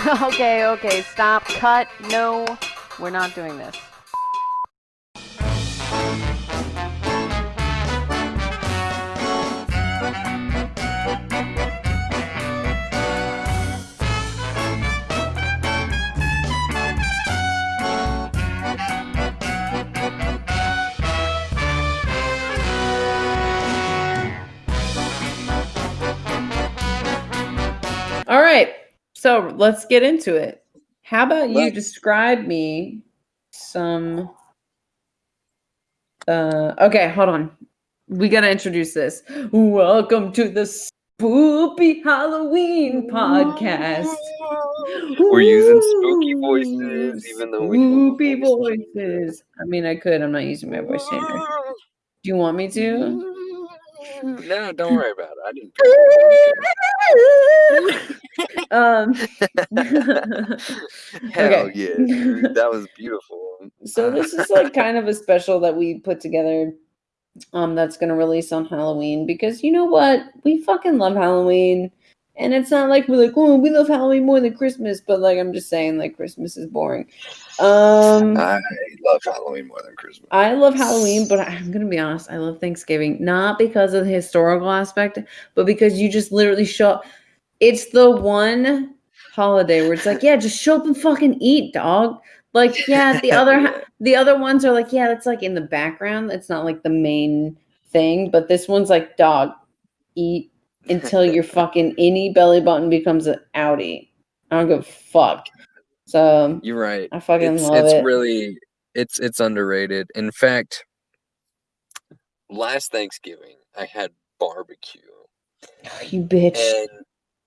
okay, okay, stop, cut, no, we're not doing this. So let's get into it. How about you describe me some uh okay, hold on. We got to introduce this. Welcome to the Spoopy Halloween podcast. We're using spooky voices, even though we don't have a Spoopy voice voices. I mean, I could. I'm not using my voice changer. Do you want me to? No, don't worry about it. I didn't. um Hell Okay. yeah, dude. that was beautiful. So this is like kind of a special that we put together um that's going to release on Halloween because you know what? We fucking love Halloween. And it's not like we're like, "Oh, we love Halloween more than Christmas," but like I'm just saying like Christmas is boring. Um I love Halloween more than Christmas. I love Halloween, but I'm going to be honest, I love Thanksgiving not because of the historical aspect, but because you just literally show up. It's the one holiday where it's like, yeah, just show up and fucking eat, dog. Like, yeah, the other the other ones are like, yeah, that's like in the background. It's not like the main thing, but this one's like, dog, eat until your fucking any belly button becomes an outie. I don't give a fuck. So You're right. I fucking it's love it's it. really it's it's underrated. In fact, last Thanksgiving I had barbecue. you bitch. And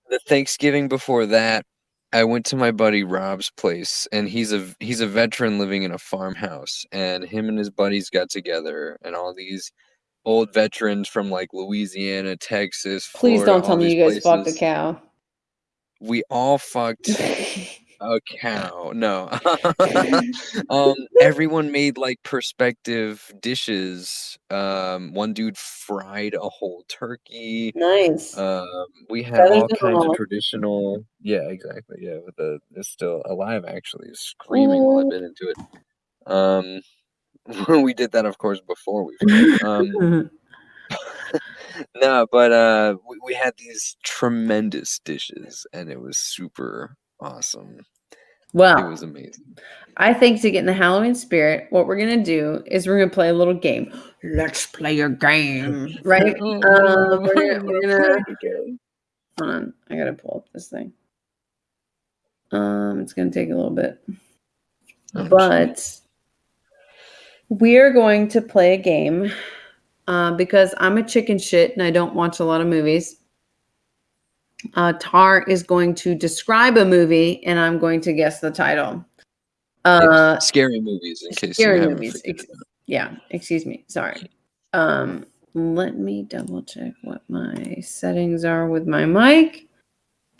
the Thanksgiving before that, I went to my buddy Rob's place, and he's a he's a veteran living in a farmhouse, and him and his buddies got together, and all these old veterans from like Louisiana, Texas. Please Florida, don't tell me you guys fucked a cow. We all fucked a cow. No. um everyone made like perspective dishes. Um one dude fried a whole turkey. nice. Um, we had all kinds of traditional. Yeah, exactly. Yeah, with the it's still alive actually, is screaming while I've been into it. Um, we did that, of course, before we. Um, no, but uh, we, we had these tremendous dishes, and it was super awesome. Well, it was amazing. I think to get in the Halloween spirit, what we're gonna do is we're gonna play a little game. Let's play a game, right? Um, we're gonna, we're gonna hold on. I gotta pull up this thing. Um, it's gonna take a little bit, Oh, but we're going to play a game uh, because I'm a chicken shit and I don't watch a lot of movies. Uh, Tar is going to describe a movie and I'm going to guess the title. Uh, scary movies, in case scary you movies. Ex- yeah, excuse me. Sorry. Um, let me double check what my settings are with my mic,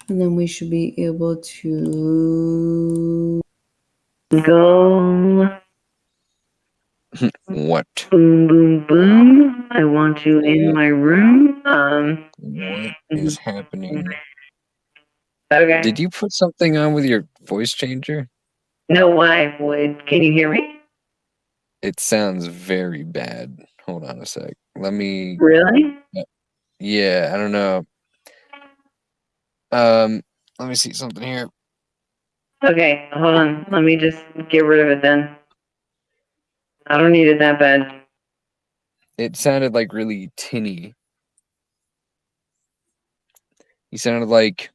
and then we should be able to go. What? Boom, boom, boom. I want you in my room. Um, What is happening? okay. Did you put something on with your voice changer? No, I would. Can you hear me? It sounds very bad. Hold on a sec. Let me. Really? Yeah, I don't know. Um, let me see something here. Okay, hold on. Let me just get rid of it then. I don't need it that bad. It sounded like really tinny. You sounded like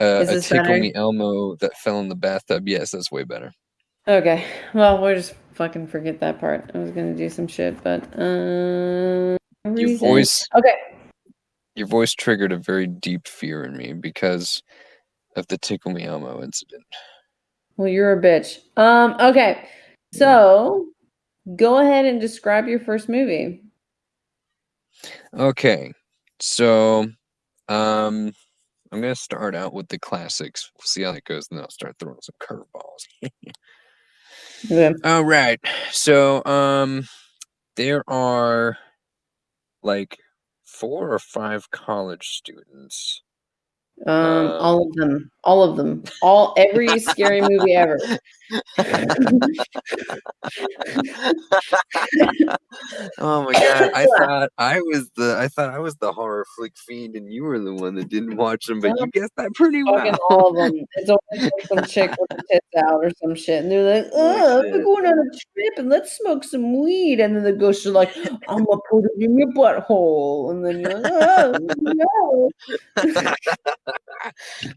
uh, a tickle better? me Elmo that fell in the bathtub. Yes, that's way better. Okay. Well, we'll just fucking forget that part. I was gonna do some shit, but uh, Your reason- voice, Okay. your voice triggered a very deep fear in me because of the tickle me Elmo incident. Well, you're a bitch. Um. Okay. So, go ahead and describe your first movie. Okay, so um, I'm gonna start out with the classics. We'll see how that goes, and then I'll start throwing some curveballs. Okay. All right, so um, there are like four or five college students. Um. all of them. All of them. All every scary movie ever. oh my god! I thought I was the I thought I was the horror flick fiend, and you were the one that didn't watch them. But you guessed that pretty well. all of them. It's always like some chick with her tits out or some shit, and they're like, "Oh, we're going on a trip and let's smoke some weed." And then the ghosts are like, "I'm gonna put it in your butthole," and then you're like, "Oh no!"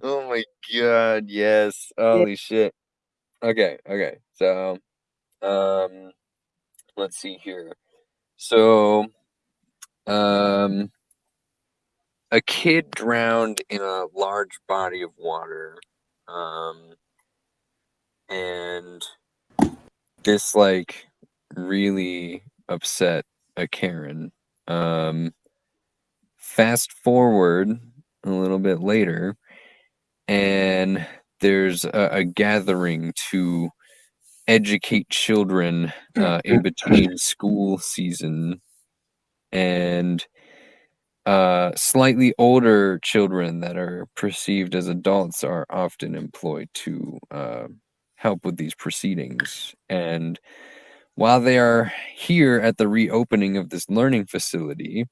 oh my god! Yes. Holy shit. Okay. Okay. So, um, let's see here. So, um, a kid drowned in a large body of water. Um, and this like really upset a Karen. Um, fast forward a little bit later, and there's a, a gathering to educate children uh, in between school season and uh, slightly older children that are perceived as adults are often employed to uh, help with these proceedings. And while they are here at the reopening of this learning facility,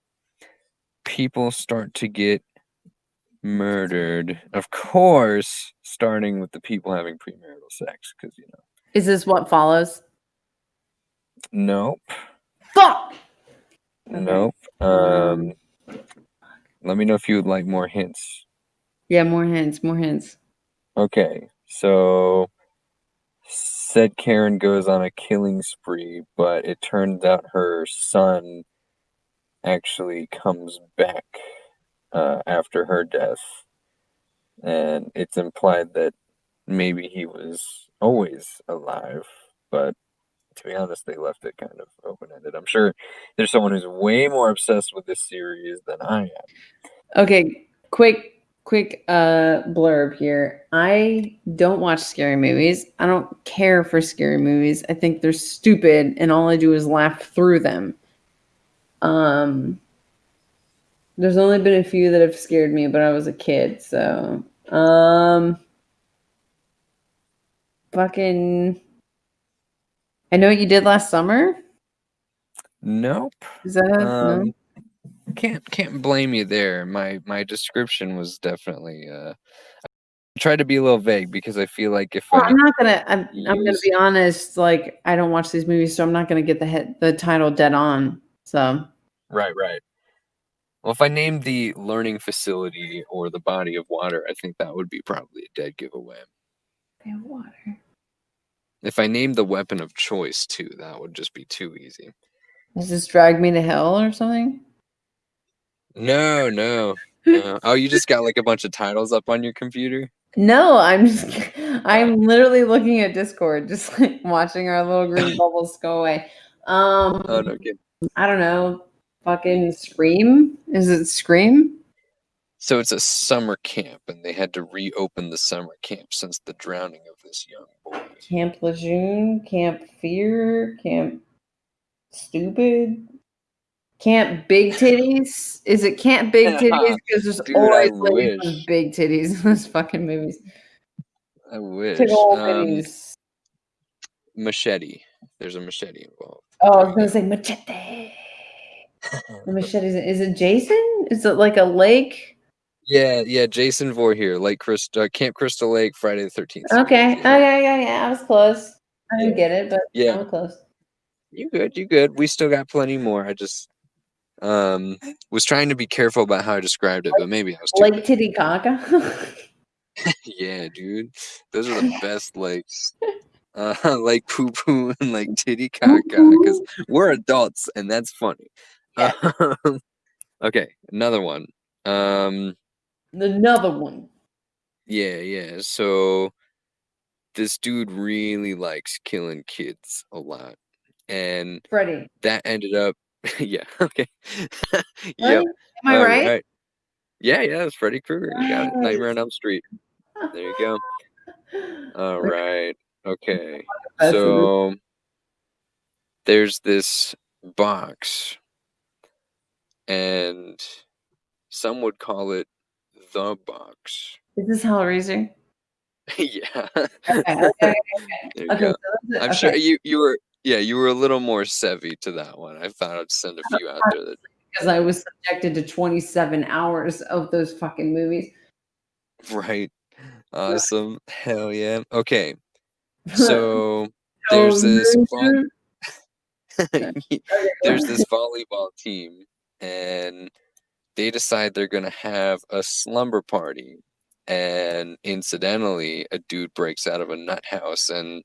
people start to get murdered. Of course, starting with the people having premarital sex, because you know. Is this what follows? Nope. Fuck. Nope. Um, let me know if you would like more hints. Yeah, more hints. More hints. Okay, so said Karen goes on a killing spree, but it turns out her son actually comes back uh, after her death, and it's implied that maybe he was always alive, but to be honest, they left it kind of open ended. I'm sure there's someone who's way more obsessed with this series than I am. Okay, quick, quick uh blurb here. I don't watch scary movies. I don't care for scary movies. I think they're stupid and all I do is laugh through them. Um there's only been a few that have scared me, but I was a kid, so um fucking I know what you did last summer. Nope. Is that a, no? Um, can't can't blame you there. My my description was definitely uh I tried to be a little vague because I feel like if Well, I I'm not gonna. I'm, I'm gonna be honest. Like, I don't watch these movies, so I'm not gonna get the hit, the title dead on. So, right right. Well, if I named the learning facility or the body of water, I think that would be probably a dead giveaway. water. If I named the weapon of choice too, that would just be too easy. Does this drag me to hell or something? No, no. no. Oh, you just got like a bunch of titles up on your computer? No, I'm just. I'm literally looking at Discord, just like watching our little green bubbles go away. Um, Oh no, kidding. I don't know. Fucking Scream? Is it Scream? So it's a summer camp, and they had to reopen the summer camp since the drowning of this young boy. Camp Lejeune? Camp Fear? Camp Stupid? Camp Big Titties? Is it Camp Big Titties? Because there's Dude, always big titties in those fucking movies. I wish. Um, machete. There's a machete involved. Oh, I was gonna say machete. The machete is, is it Jason? Is it like a lake? Yeah, yeah. Jason Voorhees, Lake Crystal, uh, Camp Crystal Lake, Friday the Thirteenth. Okay. Oh yeah, yeah, yeah. I was close. I didn't get it, but Yeah. I'm close. You good? You good? We still got plenty more. I just um was trying to be careful about how I described it, but maybe I was too. Lake Titicaca. yeah, dude. Those are the best lakes. Uh, like poo poo and like titty caca because we're adults and that's funny. Yeah. Um, okay, another one. Um, Another one. yeah, yeah. So this dude really likes killing kids a lot, and Freddy. that ended up, yeah, okay, Right? yep. Am I all right? Yeah, yeah. It's Freddy Krueger. You got it. Nightmare on Elm Street. There you go. All right. Okay. right. So there's this box, and some would call it the box. Is this Hellraiser? yeah. Okay, okay, okay. Okay, so. I'm sure you you were yeah you were a little more savvy to that one. I thought I'd send a few out there that because I was subjected to 27 hours of those fucking movies. right. Awesome. Hell yeah. Okay. So there's this no, vol- dude. Okay, there's this volleyball team and they decide they're going to have a slumber party. And incidentally a dude breaks out of a nut house and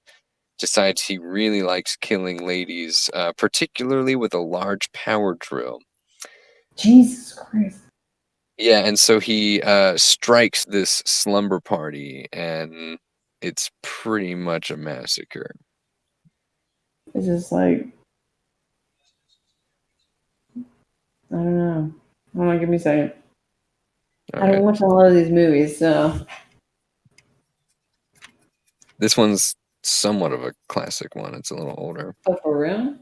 decides he really likes killing ladies uh, particularly with a large power drill. Jesus Christ. yeah and so he uh, strikes this slumber party and it's pretty much a massacre. It's just like I don't know. Hold on, give me a second. All I don't watch a lot of these movies, so this one's somewhat of a classic one it's a little older oh, for real?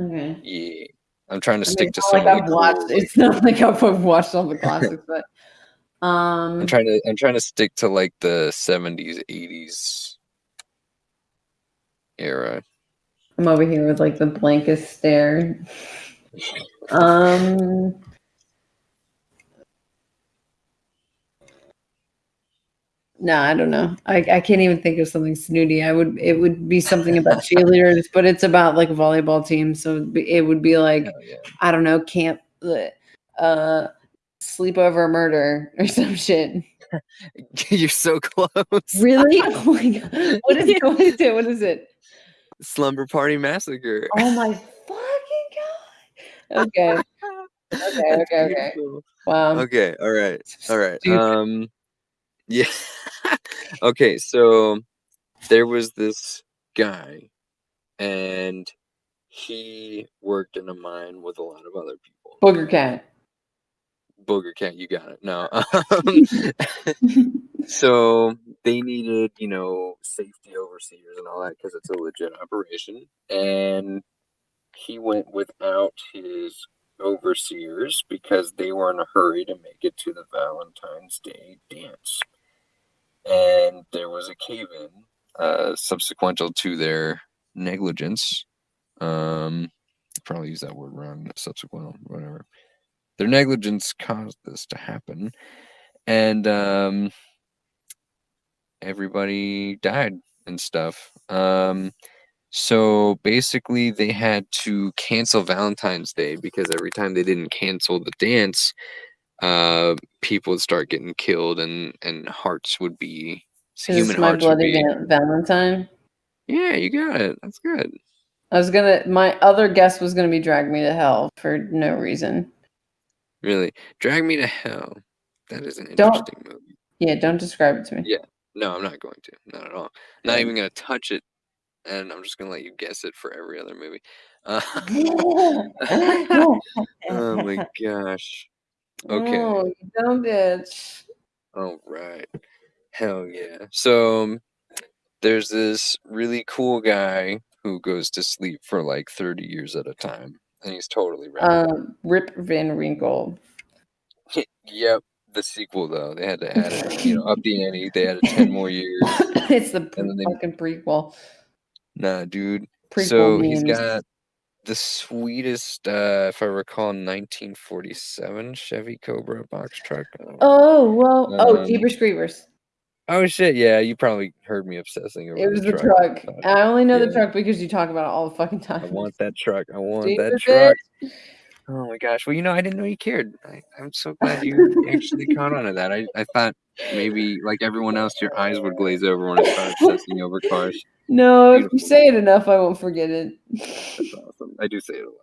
Okay. yeah i'm trying to I stick to not some like I've watched. like- It's not like I've watched all the classics, but um, I'm trying to I'm trying to stick to like the 70s 80s era. I'm over here with like the blankest stare. Um, no, I don't know. I, I can't even think of something snooty. I would it would be something about cheerleaders, but it's about like a volleyball team, so it would be like Hell yeah. I don't know, camp, uh, sleepover murder or some shit. You're so close. Really? Oh my god! What is it? What is it? What is it? Slumber Party Massacre. Oh my fucking god! Okay, okay, okay, okay. wow. Okay, all right. All right. Um yeah. okay, so there was this guy and he worked in a mine with a lot of other people. Booger cat. Booger cat, you got it. No. Um, so they needed, you know, safety overseers and all that because it's a legit operation. And he went without his overseers because they were in a hurry to make it to the Valentine's Day dance. And there was a cave in uh, subsequential to their negligence. Um, probably use that word wrong, subsequent, whatever. Their negligence caused this to happen. And um, everybody died and stuff. Um, so basically, they had to cancel Valentine's Day because every time they didn't cancel the dance, uh, people would start getting killed, and and hearts would be human my hearts would bloody be. Valentine? Yeah, you got it. That's good. I was gonna. My other guess was gonna be "Drag Me to Hell" for no reason. Really, Drag Me to Hell. That is an Don't- interesting movie. Yeah, don't describe it to me. Yeah. No, I'm not going to. Not at all. Not even going to touch it. And I'm just going to let you guess it for every other movie. Uh, oh my gosh. Okay. Oh, you dumb bitch. All right. Hell yeah. So um, there's this really cool guy who goes to sleep for like 30 years at a time. And he's totally right. Um, Rip Van Winkle. yep. The sequel, though, they had to add it, you know, up the ante. They added 10 more years. it's the And then they- fucking prequel. Nah, dude. Prequel so he's got the sweetest, uh, if I recall, 1947 Chevy Cobra box truck. Oh, Oh well. Oh, Um, Jeepers Creepers. oh shit! Yeah, you probably heard me obsessing over It was the truck. but I only know the truck because you talk about it all the fucking time. I want that truck. I want that truck. bitch. Oh my gosh! Well, you know, I didn't know you cared. I, I'm so glad you actually caught on to that. I, I thought maybe, like everyone else, your eyes would glaze over when I started obsessing over cars. No, if you say it enough, I won't forget it. That's awesome. I do say it a lot.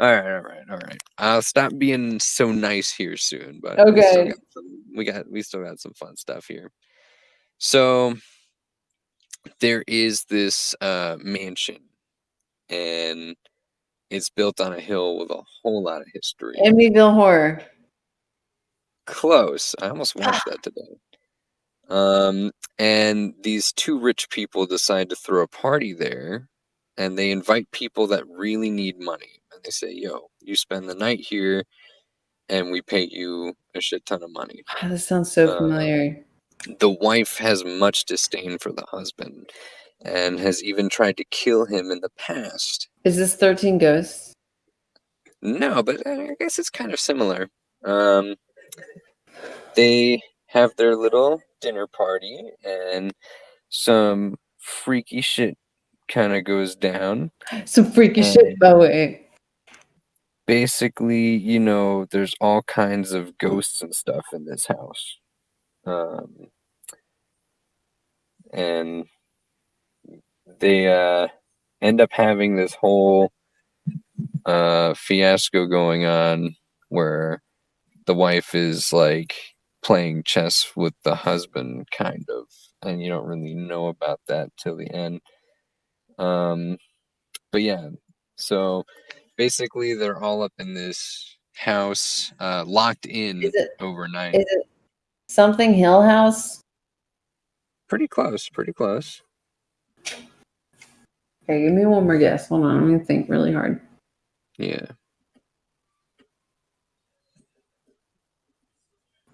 All right, all right, all right. I'll stop being so nice here soon, but we Okay. got some, we got we still got some fun stuff here. So there is this uh, mansion, and it's built on a hill with a whole lot of history. Amityville Horror. Close. I almost watched that today. Um, and these two rich people decide to throw a party there, and they invite people that really need money. And they say, "Yo, you spend the night here, and we pay you a shit ton of money." Ah, this sounds so Uh, familiar. the wife has much disdain for the husband and has even tried to kill him in the past. Is this 13 Ghosts? No, but I guess it's kind of similar. Um, they have their little dinner party, and some freaky shit kind of goes down. Some freaky Um, shit, by the way. Basically, you know, there's all kinds of ghosts and stuff in this house. Um, and they uh, end up having this whole uh, fiasco going on where the wife is like playing chess with the husband, kind of, and you don't really know about that till the end. Um, but yeah, so basically, they're all up in this house, uh, locked in it overnight. is it something Hill House? pretty close, pretty close. Okay, give me one more guess. Hold on, I'm gonna think really hard. Yeah.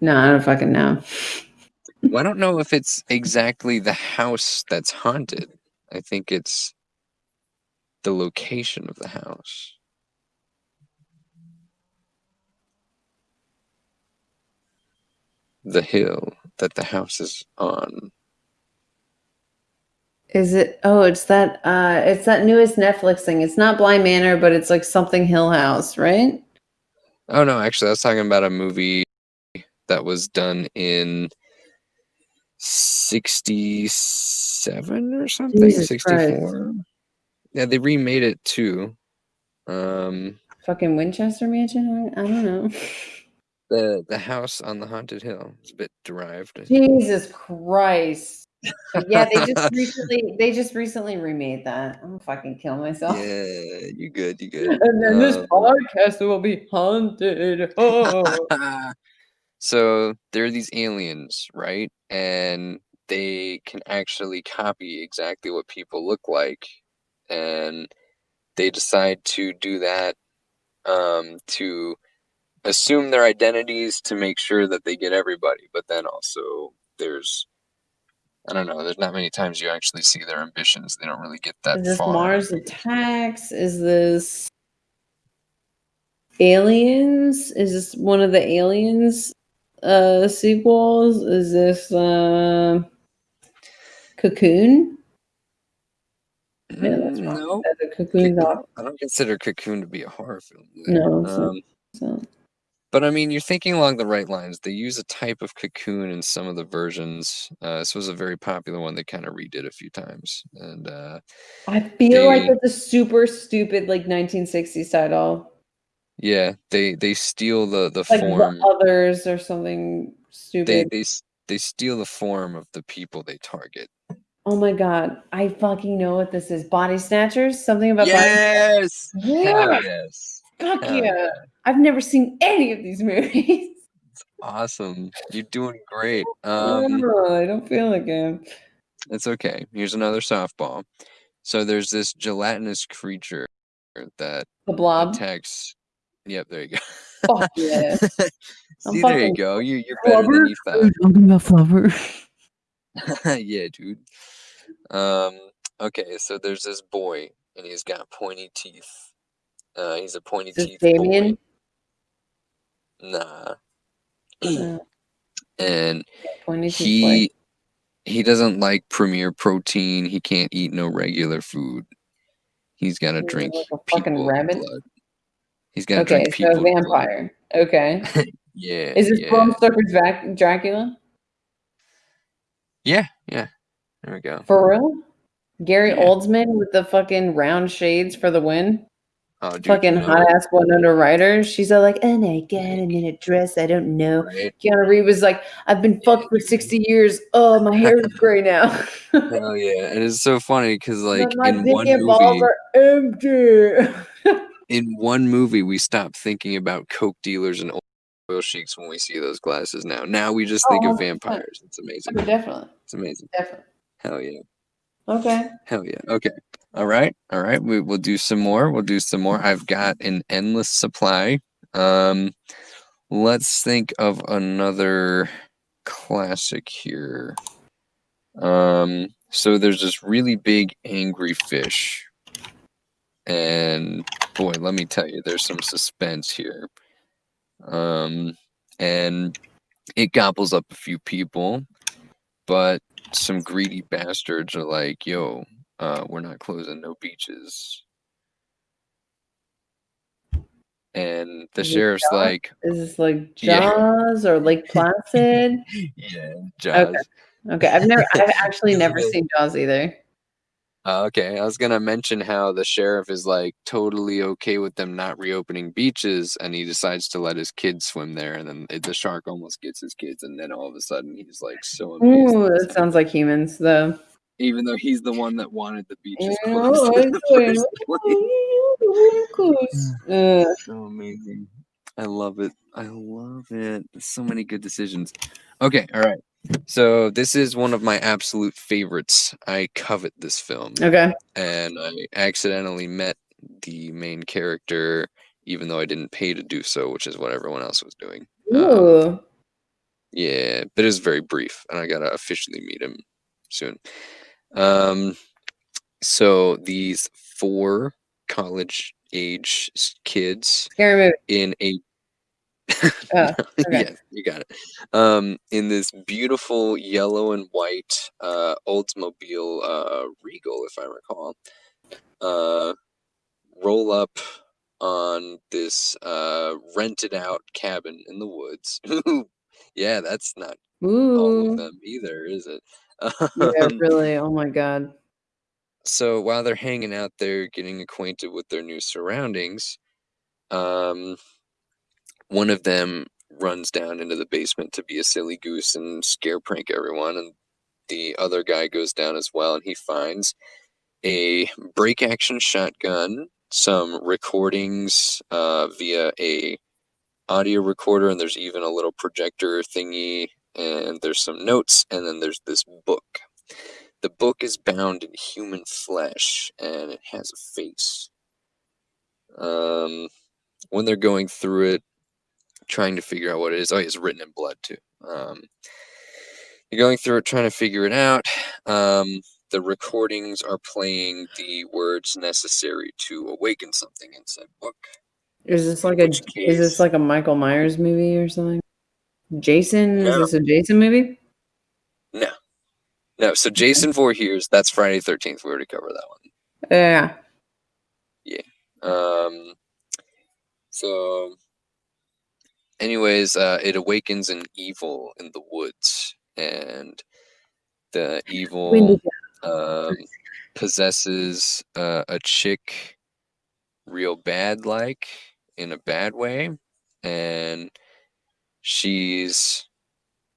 No, I don't fucking know. Well, I don't know if it's exactly the house that's haunted. I think it's the location of the house. The hill that the house is on. Is it? Oh, it's that. Uh, it's that newest Netflix thing. It's not Bly Manor, but it's like something Hill House, right? Oh no, actually, I was talking about a movie that was done in '67 or something. Jesus '64. Yeah, they remade it too. Um, Fucking Winchester Mansion. I don't know. the the house on the haunted hill. It's a bit derived. Jesus Christ. Yeah, they just recently they just recently remade that. I'm fucking kill myself. Yeah, you good, you good. And then this Um, podcast will be haunted. Oh. so there are these aliens, right? And they can actually copy exactly what people look like. And they decide to do that um, to assume their identities to make sure that they get everybody. But then also there's I don't know, there's not many times you actually see their ambitions. They don't really get that Is this far. Mars Attacks? Is this Aliens? Is this one of the Aliens uh sequels? Is this uh Cocoon? Yeah, that's Mm, wrong. no, Cocoon's I don't consider Cocoon to be a horror film. No. Um, So but I mean, you're thinking along the right lines. They use a type of cocoon in some of the versions. Uh, this was a very popular one they kind of redid a few times. And uh, I feel like it's a super stupid like 1960s title. Yeah, they they steal the the Like form. the others or something They stupid. they s- they steal the form of the people they target. oh my god. I fucking know what this is. Body snatchers? Something about body Yes, Yeah. hell yes, Fuck Hell yeah. I've never seen any of these movies. It's awesome. You're doing great. Um, oh, I don't feel like it. It's okay. Here's another softball. So there's this gelatinous creature that The blob. attacks. Yep, there you go. Fuck yeah. See, there you go. You you're better than you thought. talking about Flubber? yeah, dude. Um. Okay, so there's this boy, and he's got pointy teeth. Uh, he's a pointy this teeth Damien? boy. Nah. Uh, And pointy teeth he he doesn't like premier protein. He can't eat no regular food. He's got to drink like a fucking rabbit? blood. He's to Okay, drink so people's blood. vampire. Okay. Yeah. Is this yeah. Bram Stoker's Vac- Dracula? Yeah, yeah. There we go. For real? Gary Yeah. Oldman with the fucking round shades for the win? Oh, dude, fucking no, hot ass Winona Ryder. She's all like, oh, and I got him in a dress. I don't know. Right? Keanu Reeves was like, I've been fucked for 60 years. Oh, my hair is gray now. Hell yeah. And it's so funny because like in one and balls are empty. in one movie, we stopped thinking about coke dealers and oil sheiks when we see those glasses now. Now we just think Oh, of 100%. vampires. It's amazing. definitely. It's amazing. Definitely. Hell yeah. Okay. Hell yeah. Okay. All right. All right. We will do some more. We'll do some more. I've got an endless supply. Um let's think of another classic here. Um, so there's this really big angry fish. And boy, let me tell you, there's some suspense here. Um, and it gobbles up a few people, but some greedy bastards are like, yo, uh, we're not closing no beaches. And the Is sheriff's Jaws? like, Is this like Yeah. Jaws or Lake Placid? yeah, Jaws. Okay, I've never, I've actually never seen Jaws either. Uh, okay, I was gonna mention how the sheriff is like totally okay with them not reopening beaches, and he decides to let his kids swim there, and then it- the shark almost gets his kids, and then all of a sudden he's like so amazed, Ooh, that sounds like humans, though. even though he's the one that wanted the beaches closed in the I first place. Ugh. so amazing. I love it. I love it. So many good decisions. Okay, all right. So this is one of my absolute favorites. I covet this film. Okay. and I accidentally met the main character, even though I didn't pay to do so, which is what everyone else was doing. Um, Ooh. yeah, but it was very brief, and I gotta officially meet him soon. Um, so these four college age kids in a Oh, okay. yeah, you got it. Um, in this beautiful yellow and white uh, Oldsmobile uh, Regal, if I recall, uh, roll up on this uh, rented out cabin in the woods. yeah, that's not all of them either, is it? Yeah, really. Oh my god. so while they're hanging out there getting acquainted with their new surroundings um one of them runs down into the basement to be a silly goose and scare prank everyone and the other guy goes down as well and he finds a break action shotgun some recordings uh, via a audio recorder and there's even a little projector thingy and there's some notes and then there's this book the book is bound in human flesh and it has a face. Um, when they're going through it, trying to figure out what it is, oh, it's written in blood too. Um, you're going through it, trying to figure it out. Um, the recordings are playing the words necessary to awaken something in said book. Is this like a which is this like a Michael Myers movie or something? Jason? No. Is this a Jason movie? No, no. So Jason Voorhees, that's Friday Thirteenth. We already covered that one. Yeah. Yeah. Um, so, anyways, uh, it awakens an evil in the woods, and the evil um, possesses uh, a chick real bad, like in a bad way, and she's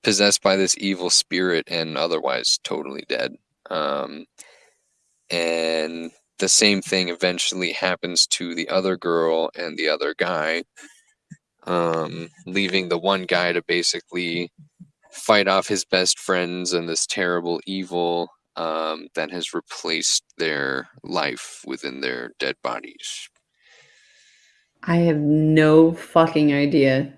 possessed by this evil spirit and otherwise totally dead. Um, and the same thing eventually happens to the other girl and the other guy, um, leaving the one guy to basically fight off his best friends and this terrible evil um, that has replaced their life within their dead bodies. I have no fucking idea.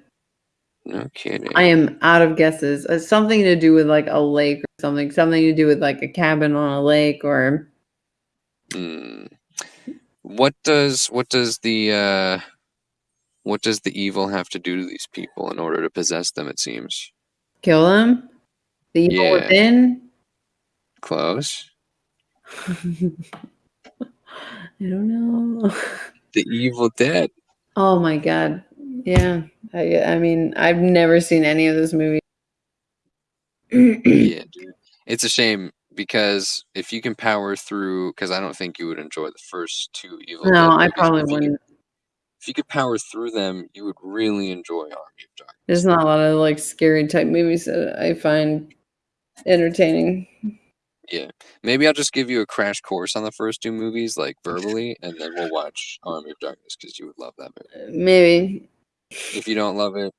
No kidding. I am out of guesses. It's something to do with like a lake or something. Something to do with like a cabin on a lake or Hmm. What does what does the uh, what does the evil have to do to these people in order to possess them? It seems kill them. The evil Yeah. within. close. I don't know. The Evil Dead. Oh my god. Yeah. I I mean, I've never seen any of those movies. yeah, dude. It's a shame because if you can power through, because I don't think you would enjoy the first two Evil Dead. no, I probably if you could- wouldn't. If you could power through them, you would really enjoy Army of Darkness. There's not a lot of like scary type movies that I find entertaining. Yeah, maybe I'll just give you a crash course on the first two movies, like verbally, and then we'll watch Army of Darkness because you would love that movie. Maybe. If you don't love it,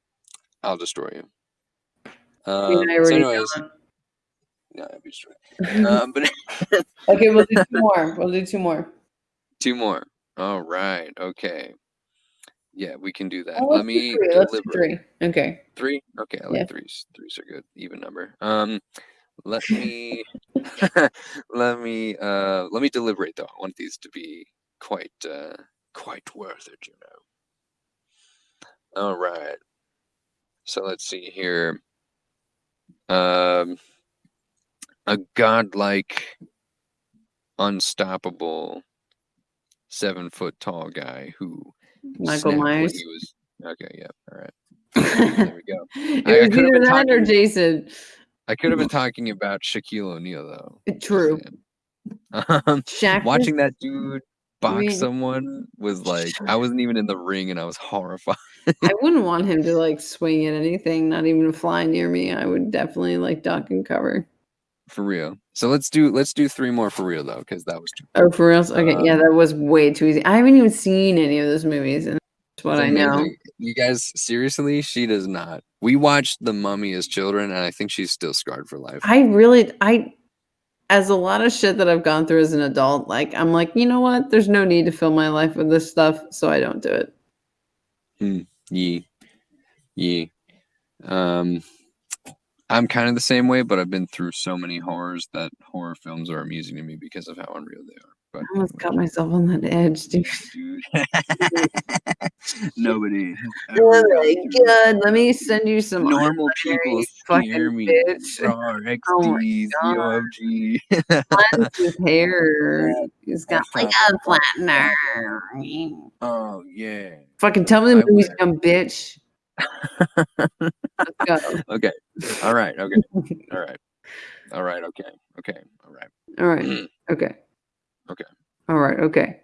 I'll destroy you. Um, I so anyways, no, I'd be destroyed. Um, but okay, we'll do two more. We'll do two more. two more. All right. Okay. Yeah, we can do that. Oh, Let let's do me three. Let's do deliberate. three. Okay. Three? Okay, I like Yeah. threes. Threes are good. Even number. Um let me let me uh let me deliberate though. I want these to be quite uh quite worth it, you know. All right. So let's see here. Um a godlike unstoppable seven foot tall guy who Michael Myers. was okay, yeah, all right. There we go. it I- I was could've either that or Jason. I could have been talking about Shaquille O'Neal though. True. Um, Shaq. watching that dude box someone was like I wasn't even in the ring and I was horrified. I wouldn't want him to like swing at anything, not even fly near me. I would definitely like duck and cover. For real. So let's do let's do three more for real though, because that was too Oh, for real. Okay, yeah, Um, that was way too easy. I haven't even seen any of those movies, and that's what I know. You guys, seriously, she does not. We watched The Mummy as children, and I think she's still scarred for life. I really, I, as a lot of shit that I've gone through as an adult, like I'm like, you know what? There's no need to fill my life with this stuff, so I don't do it. Yee. Yee. Um I'm kind of the same way, but I've been through so many horrors that horror films are amusing to me because of how unreal they are. But I almost got myself on that edge, dude. dude. Nobody. Oh my god, let me send you some Normal people fucking scare me. bitch. Raw Oh my XD, God. ZOFG. Cleanse his hair. He's got like a flattener. Oh yeah. Fucking tell me the movie's dumb bitch. Let's go. Okay. All right. Okay. All right. All right. Okay. Okay. All right. All right. Okay. Okay. All right. Okay.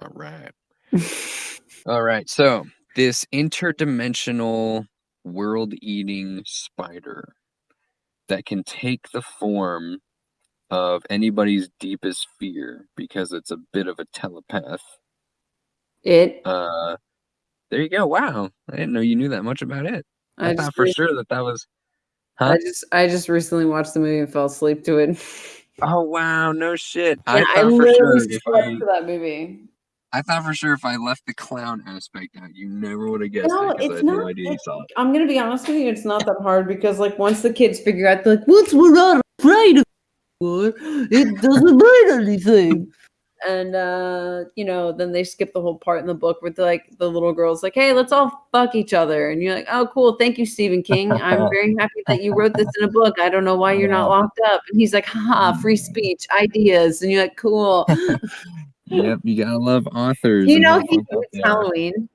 All right. All right. So this interdimensional world-eating spider that can take the form of anybody's deepest fear because it's a bit of a telepath. It. Uh, there you go. Wow. I didn't know you knew that much about it. I, I thought for re- sure that that was. I just I just recently watched the movie and fell asleep to it. Oh wow! No shit. Yeah, I thought for literally sure if slept I, to that movie. I thought for sure if I left the clown aspect out, you never would have guessed No, it I it's had no not. idea you saw it. I'm gonna be honest with you. It's not that hard because like once the kids figure out, like, "What's we're not afraid of? It doesn't mean anything." And uh, you know, then they skip the whole part in the book where like the little girl's like, "Hey, let's all fuck each other," and you're like, "Oh, cool, thank you, Stephen King. I'm very happy that you wrote this in a book. I don't know why you're not locked up." And he's like, "Ha, free speech, ideas," and you're like, "Cool." Yep, you gotta love authors. you know he hates. Halloween.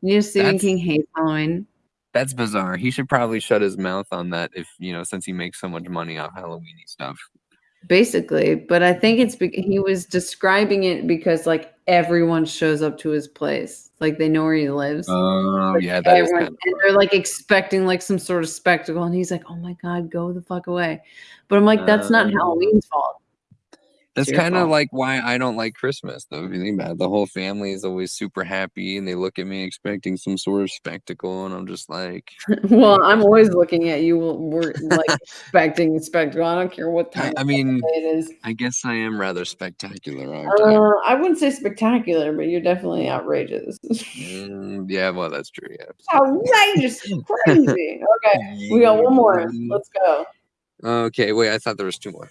You know Stephen That's- King hates Halloween. That's bizarre. He should probably shut his mouth on that if you know, since he makes so much money off Halloweeny stuff. Basically but i think it's he was describing it because like everyone shows up to his place. Like they know where he lives. Oh Like, yeah, that is everyone- of and they're like expecting like some sort of spectacle and he's like oh my god go the fuck away. But i'm like that's not Oh. halloween's fault That's kind of like why I don't like Christmas, though. If you think about it, the whole family is always super happy, and they look at me expecting some sort of spectacle, and I'm just like, well i'm always looking at you we're like expecting a spectacle i don't care what time I of mean, it is I guess I am rather spectacular, I? uh, i wouldn't say spectacular but you're definitely outrageous Mm, yeah, well, that's true. Yeah. outrageous crazy okay we got one more let's go Okay, wait. I thought there was two more.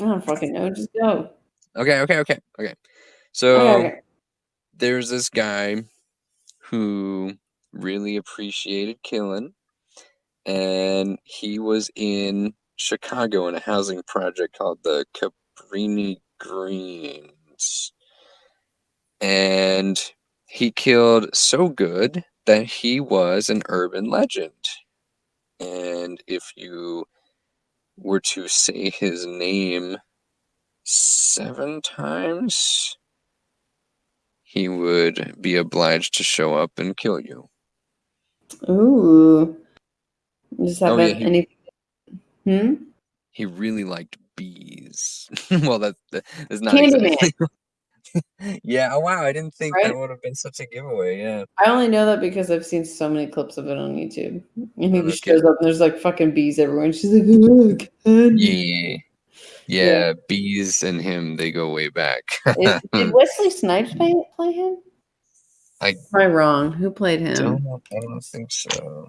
I don't fucking know just go Okay, okay, okay, okay. So okay, okay. there's this guy who really appreciated killing, and he was in Chicago in a housing project called the Cabrini Greens, and he killed so good that he was an urban legend. And if you were to say his name seven times, he would be obliged to show up and kill you. Ooh. Just Oh, have yeah, he- any. Hmm? He really liked bees. well, that, that is not Candyman. exactly. yeah. Oh wow! I didn't think Right? that would have been such a giveaway. Yeah. I only know that because I've seen so many clips of it on YouTube. And he just Okay. shows up and there's like fucking bees everywhere. And she's like, "Look, candy." Yeah. Yeah. Yeah. Bees and him, they go way back. Is- Did Wesley Snipes play, play him? I Am I wrong? Who played him? don't, I don't think so.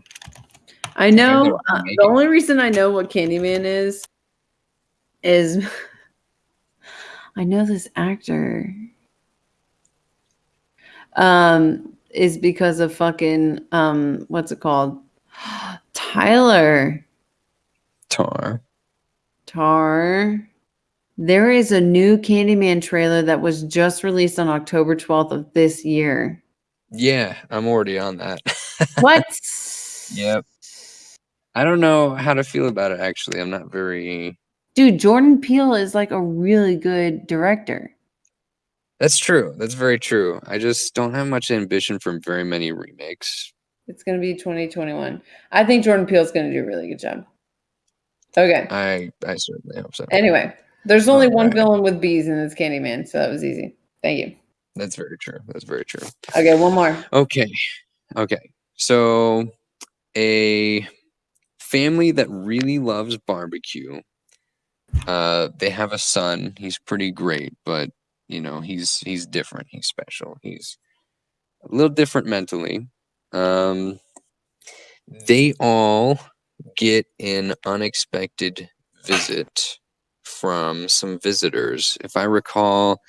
I know uh, the only reason I know what Candyman is is I know this actor. Um, is because of fucking um, what's it called? Tyler Tar. Tar. There is a new Candyman trailer that was just released on October 12th of this year. Yeah, I'm already on that. What? Yep. I don't know how to feel about it actually. I'm not very Dude, Jordan Peele is like a really good director. That's true. That's very true. I just don't have much ambition from very many remakes. It's going to be 2021. I think Jordan Peele's going to do a really good job. Okay. I I certainly hope so. Anyway, there's only one Alright. villain with bees, and it's Candyman, so that was easy. Thank you. That's very true. That's very true. Okay, one more. Okay. Okay. So a family that really loves barbecue. Uh they have a son. He's pretty great, but you know, he's he's different. He's special. He's a little different mentally. Um they all get an unexpected visit from some visitors. If I recall,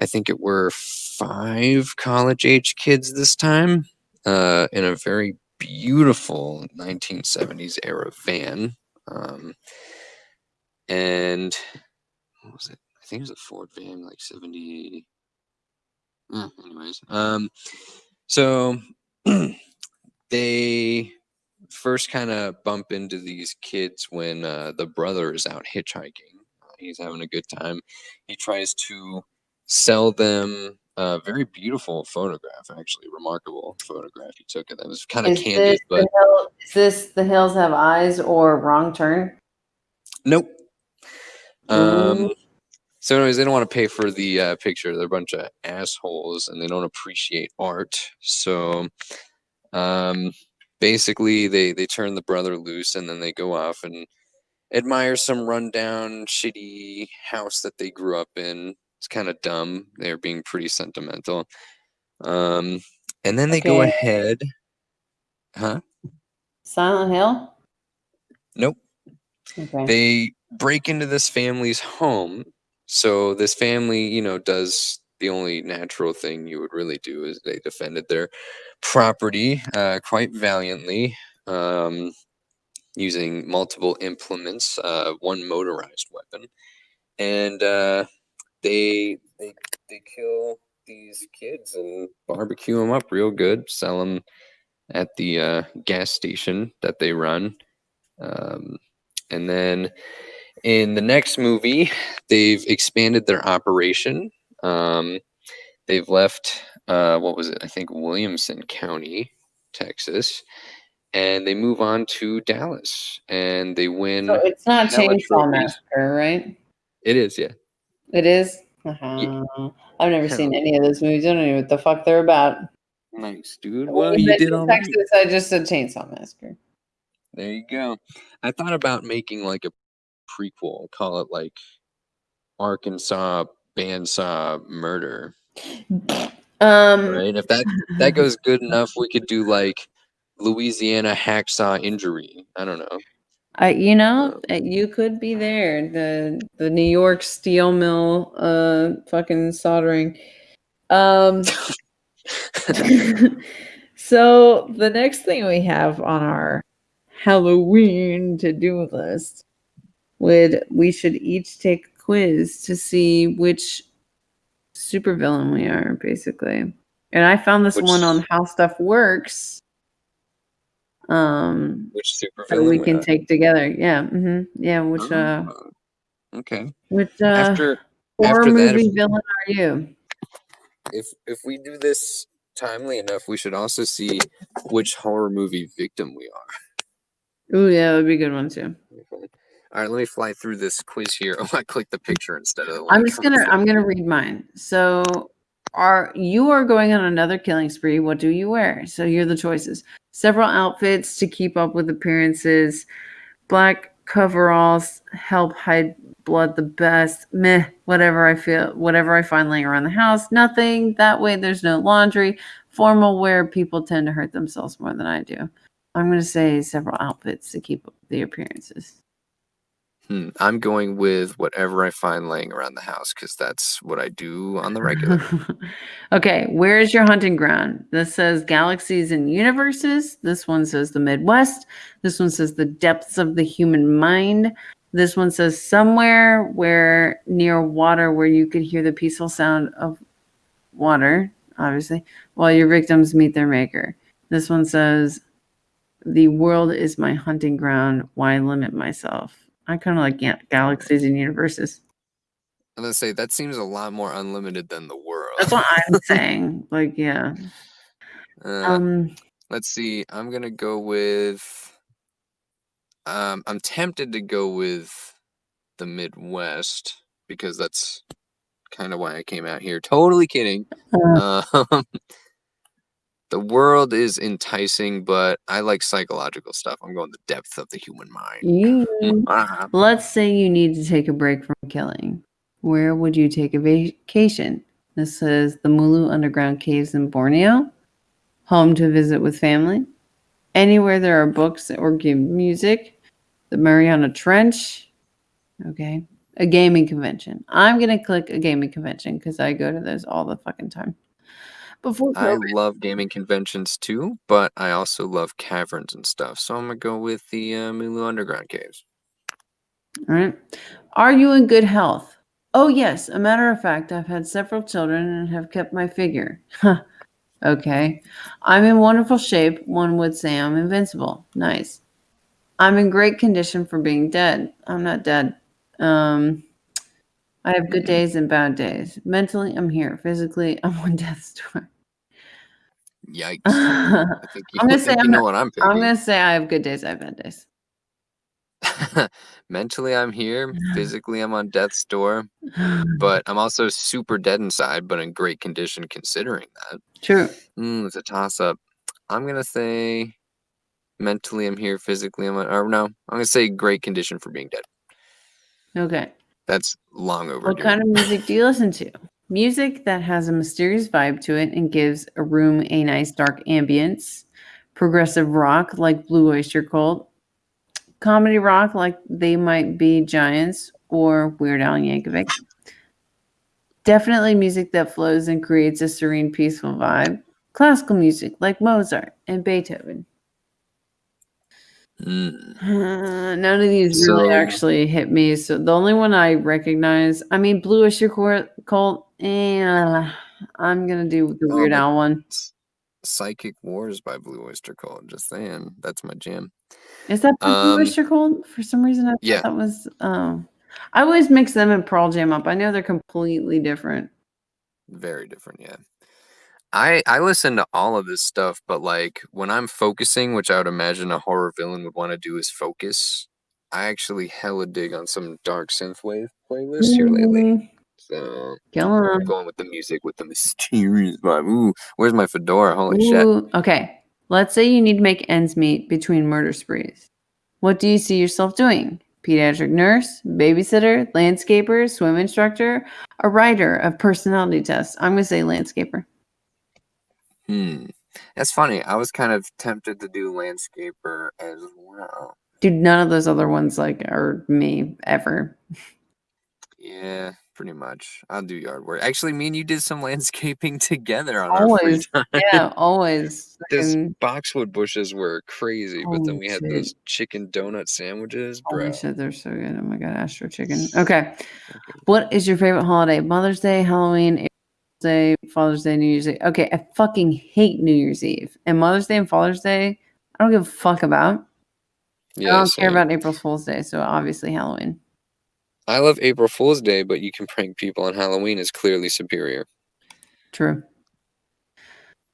I think it were five college age kids this time uh, in a very beautiful 1970s era van. Um, and what was it? I think it was a Ford van, like 70. eh, anyways, um, so they first kind of bump into these kids when uh, the brother is out hitchhiking. He's having a good time. He tries to sell them a very beautiful photograph, actually, remarkable photograph he took. It that was kind of candid, this, but hill, is this The Hills Have Eyes or Wrong Turn? nope. Um, so, anyways, they don't want to pay for the uh, picture. They're a bunch of assholes, and they don't appreciate art. So, um, basically, they they turn the brother loose, and then they go off and admire some rundown, shitty house that they grew up in. It's kind of dumb. They're being pretty sentimental. Um, and then they go ahead. Huh? Silent Hill? Nope. Okay. they break into this family's home. So this family you know does the only natural thing you would really do is they defended their property uh, quite valiantly um, using multiple implements uh, one motorized weapon. And uh, they, they they kill these kids and barbecue them up real good sell them at the uh, gas station that they run. Um, and then in the next movie, they've expanded their operation. Um, they've left, uh, what was it? I think Williamson County, Texas, and they move on to Dallas and they win. so it's not Chainsaw. Massacre, right? it is, yeah. It is? Uh-huh. I've never Hell. seen any of those movies. I don't know what the fuck they're about. Nice, dude. When Well, you did all right. Texas, I just said Chainsaw Massacre. There you go. I thought about making like a prequel, call it like Arkansas Bandsaw Murder. Um, right? If that that goes good enough, we could do like Louisiana hacksaw injury. I don't know. I, you know, uh, you could be there. The the New York steel mill, uh, fucking soldering. Um, so the next thing we have on our Halloween to do list would we should each take a quiz to see which supervillain we are, basically. And I found this Which- one on How Stuff Works. Um, Which super that we can take together. Yeah, hmm yeah. Which uh, okay. which uh, After horror after that, movie if, villain are you? if if we do this timely enough, we should also see which horror movie victim we are. Oh yeah, that would be a good one too. Okay. All right, let me fly through this quiz here. Oh, I clicked the picture instead of the one. I'm just gonna. I'm gonna read mine. So are you are going on another killing spree. What do you wear? So here are the choices. Several outfits to keep up with appearances. Black coveralls help hide blood the best. Meh, whatever I feel, whatever I find laying around the house. Nothing. That way there's no laundry. formal wear, people tend to hurt themselves more than I do. I'm going to say several outfits to keep up the appearances. Hmm, I'm going with whatever I find laying around the house because that's what I do on the regular. okay, where is your hunting ground? This says galaxies and universes. This one says the Midwest. This one says the depths of the human mind. This one says somewhere where near water where you could hear the peaceful sound of water, obviously, while your victims meet their maker. This one says the world is my hunting ground. Why limit myself? I kind of like ga- galaxies and universes. I'm gonna say that seems a lot more unlimited than the world. That's what I'm saying. Like, yeah. Uh, Um, let's see. I'm gonna go with. Um, I'm tempted to go with the Midwest because that's kind of why I came out here. Totally kidding. Uh. Um, the world is enticing, but I like psychological stuff. I'm going the depth of the human mind. you, Ah, let's say you need to take a break from killing. Where would you take a vacation? This is the Mulu Underground Caves in Borneo, home to visit with family, anywhere there are books or good music, the Mariana Trench, okay, a gaming convention. I'm going to click a gaming convention because I go to those all the fucking time. Before I COVID. love gaming conventions too, but I also love caverns and stuff. So I'm gonna go with the uh, Mulu Underground caves. All right. Are you in good health? Oh, yes. A matter of fact, I've had several children and have kept my figure. Huh. okay. I'm in wonderful shape. One would say I'm invincible. Nice. I'm in great condition for being dead. I'm not dead. Um, I have good days and bad days. Mentally, I'm here. Physically, I'm on death's door. Yikes! I'm think you, I'm gonna I say I'm you know not- what I'm thinking. going to say I have good days. I have bad days. Mentally, I'm here. Physically, I'm on death's door. But I'm also super dead inside, but in great condition considering that. True. Mm, it's a toss up. I'm gonna say mentally I'm here, physically I'm or no, I'm gonna say great condition for being dead. Okay. That's long overdue. What kind of music do you listen to? Music that has a mysterious vibe to it and gives a room a nice dark ambience. Progressive rock like Blue Oyster Cult. Comedy rock like They Might Be Giants or Weird Al Yankovic. Definitely music that flows and creates a serene, peaceful vibe. Classical music like Mozart and Beethoven. Mm, Uh, none of these really actually hit me. So the only one I recognize, I mean, Blue Oyster Cor- Cult. Eh, I'm gonna do the Oh, Weird Al one. Psychic Wars by Blue Oyster Cult. Just saying, that's my jam. Is that Blue Um, Oyster Cult? For some reason, I thought yeah. that was. Oh, I always mix them and Pearl Jam up. I know they're completely different. Very different, yeah. I I listen to all of this stuff, but like when I'm focusing, which I would imagine a horror villain would want to do is focus. I actually hella dig on some dark synthwave playlists here lately. Mm, So Kill I'm going with the music with the mysterious vibe. Ooh, where's my fedora? Holy shit. Okay. Let's say you need to make ends meet between murder sprees. What do you see yourself doing? Pediatric nurse, babysitter, landscaper, swim instructor, a writer of personality tests. I'm going to say landscaper. Hmm. That's funny. I was kind of tempted to do landscaper as well. Dude, none of those other ones like are me ever. Yeah, pretty much. I'll do yard work. Actually, me and you did some landscaping together on our free time. Yeah, always. Those fucking- boxwood bushes were crazy, but then we had shit. those chicken donut sandwiches, bro. Holy shit, they're so good. Oh my god, Astro Chicken. Okay. What is your favorite holiday? Mother's Day, Halloween, Day, Father's Day, New Year's Day. Okay, I fucking hate New Year's Eve. And Mother's Day and Father's Day, I don't give a fuck about. Yeah, I don't care about April Fool's Day, so obviously Halloween. I love April Fool's Day, but you can prank people on Halloween is clearly superior. True.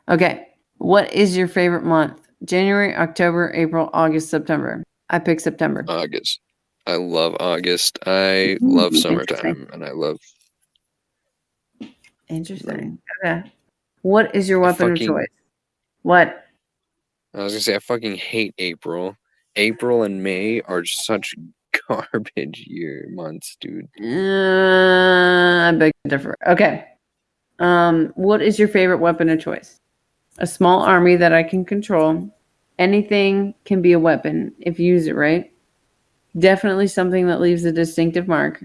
Okay. What is your favorite month? January, October, April, August, September. I pick September. August. I love August. I love summertime, and I love Interesting. Okay. What is your weapon fucking- of choice? What? I was gonna say I fucking hate April. April and May are such garbage year months, dude. Uh, I beg to differ. Okay. Um, what is your favorite weapon of choice? A small army that I can control. Anything can be a weapon if you use it right. Definitely something that leaves a distinctive mark.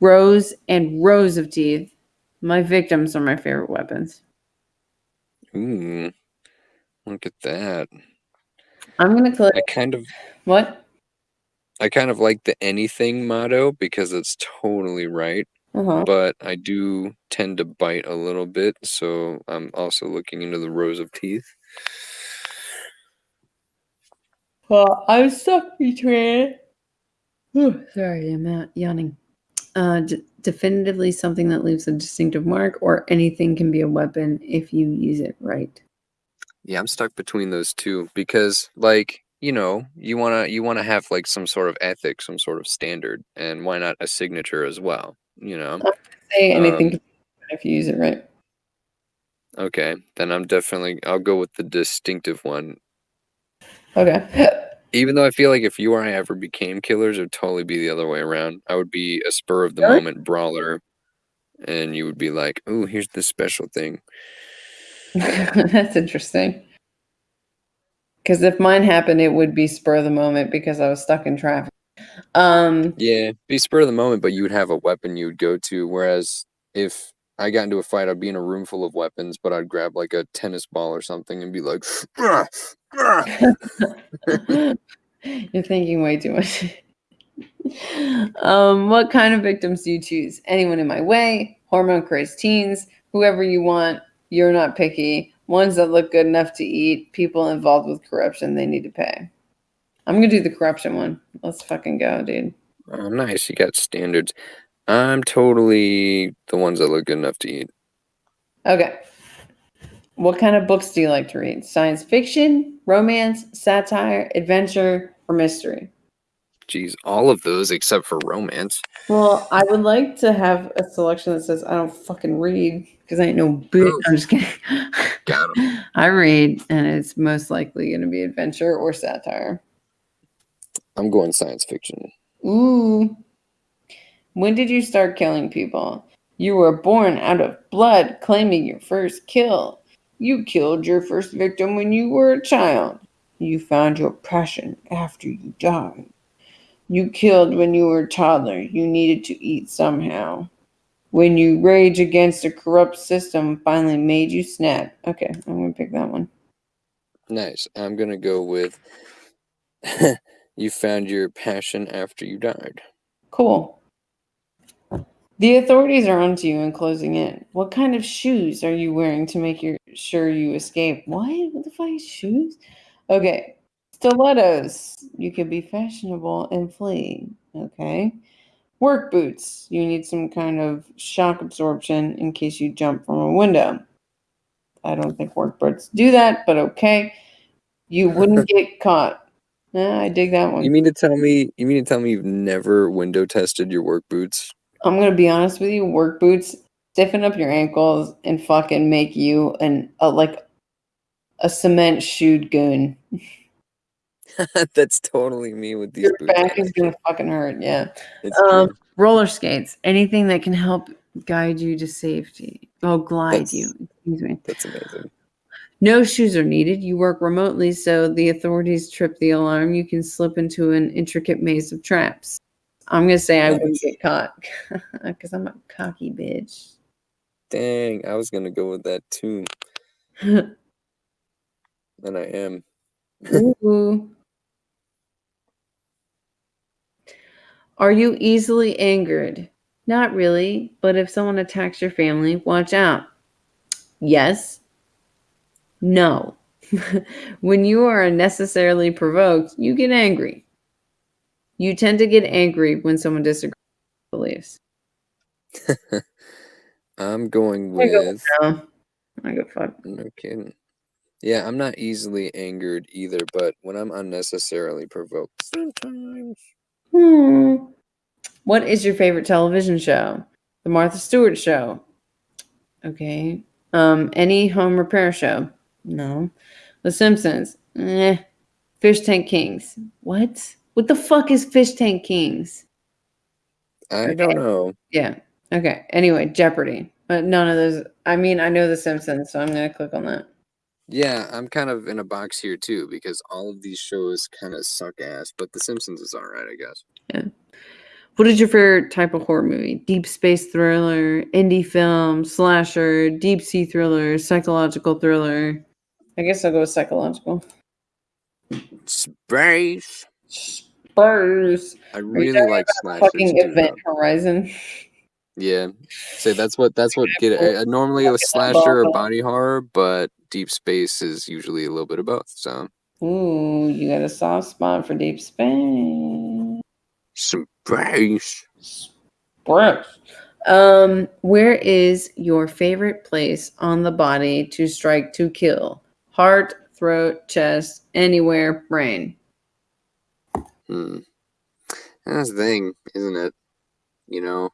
Rows and rows of teeth. My victims are my favorite weapons. Ooh, look at that. I'm gonna click I kind of what? I kind of like the anything motto because it's totally right, Uh-huh. but I do tend to bite a little bit, so I'm also looking into the rows of teeth. Well, I'm stuck between. Whew, sorry, I'm not yawning. Uh, d- definitively something that leaves a distinctive mark, or anything can be a weapon if you use it right. Yeah, I'm stuck between those two because like, you know, you want to you want to have like some sort of ethic, some sort of standard, and why not a signature as well, you know? Say anything Um, can be a weapon if you use it right. Okay, then I'm definitely I'll go with the distinctive one. Okay. Even though I feel like if you or I ever became killers, it would totally be the other way around. I would be a spur of the Really? moment brawler, and you would be like, "Ooh, here's this special thing." That's interesting. Because if mine happened, it would be spur of the moment because I was stuck in traffic. Um, Yeah, be spur of the moment, but you would have a weapon you would go to. Whereas if I got into a fight, I'd be in a room full of weapons, but I'd grab like a tennis ball or something and be like, "Ah, ah." You're thinking way too much. um, what kind of victims do you choose? Anyone in my way, hormone crazed teens, whoever you want. You're not picky. Ones that look good enough to eat. People involved with corruption. They need to pay. I'm gonna do the corruption one. Let's fucking go, dude. oh, nice. You got standards. I'm totally the ones that look good enough to eat. Okay. What kind of books do you like to read? Science fiction, romance, satire, adventure, or mystery? Geez, all of those except for romance. Well, I would like to have a selection that says I don't fucking read because I ain't no bitch. Oh. I'm just kidding. Got I read, and it's most likely going to be adventure or satire. I'm going science fiction. Ooh. When did you start killing people? You were born out of blood, claiming your first kill. You killed your first victim when you were a child. You found your passion after you died. You killed when you were a toddler. You needed to eat somehow. When you rage against a corrupt system finally made you snap. Okay, I'm going to pick that one. Nice. I'm gonna go with you found your passion after you died. Cool. The authorities are onto you and closing in. What kind of shoes are you wearing to make your, sure you escape? What? What the fuck is shoes? Okay. Stilettos. You could be fashionable and flee. Okay. Work boots. You need some kind of shock absorption in case you jump from a window. I don't think work boots do that, but okay. You wouldn't get caught. Nah, I dig that one. You mean to tell me you mean to tell me you've never window tested your work boots? I'm gonna be honest with you. Work boots stiffen up your ankles and fucking make you an a, like a cement shoed goon. That's totally me with these Your boots. back is gonna fucking hurt. Yeah. Um, roller skates. Anything that can help guide you to safety. Oh, glide you. Excuse me. That's amazing. No shoes are needed. You work remotely, so the authorities trip the alarm. You can slip into an intricate maze of traps. I'm gonna say I wouldn't get caught because I'm a cocky bitch. Dang, I was gonna go with that too, and I am. Ooh. Are you easily angered? Not really, but if someone attacks your family, watch out. Yes. No. when you are unnecessarily provoked, you get angry. You tend to get angry when someone disagrees with your beliefs. I'm going go with No. I go fuck. no kidding. Yeah, I'm not easily angered either, but when I'm unnecessarily provoked, sometimes. Hmm. What is your favorite television show? The Martha Stewart Show. Okay. Um, any home repair show? No. The Simpsons. Eh. Fish Tank Kings. What? What the fuck is Fish Tank Kings? I Okay. don't know. Yeah. Okay. Anyway, Jeopardy. But none of those. I mean, I know The Simpsons, so I'm gonna click on that. Yeah, I'm kind of in a box here too because all of these shows kind of suck ass, but The Simpsons is all right, I guess. Yeah. What is your favorite type of horror movie? Deep space thriller, indie film, slasher, deep sea thriller, psychological thriller. I guess I'll go with psychological. Space. Spurs. I really like slashers fucking. Event though. Horizon. Yeah. So that's what that's what get it. uh, Normally a slasher or body horror, but Deep Space is usually a little bit of both. So Ooh, you got a soft spot for deep space. space. Spurs. Um, where is your favorite place on the body to strike to kill? Heart, throat, chest, anywhere, brain. Hmm. That's the thing, isn't it? You know,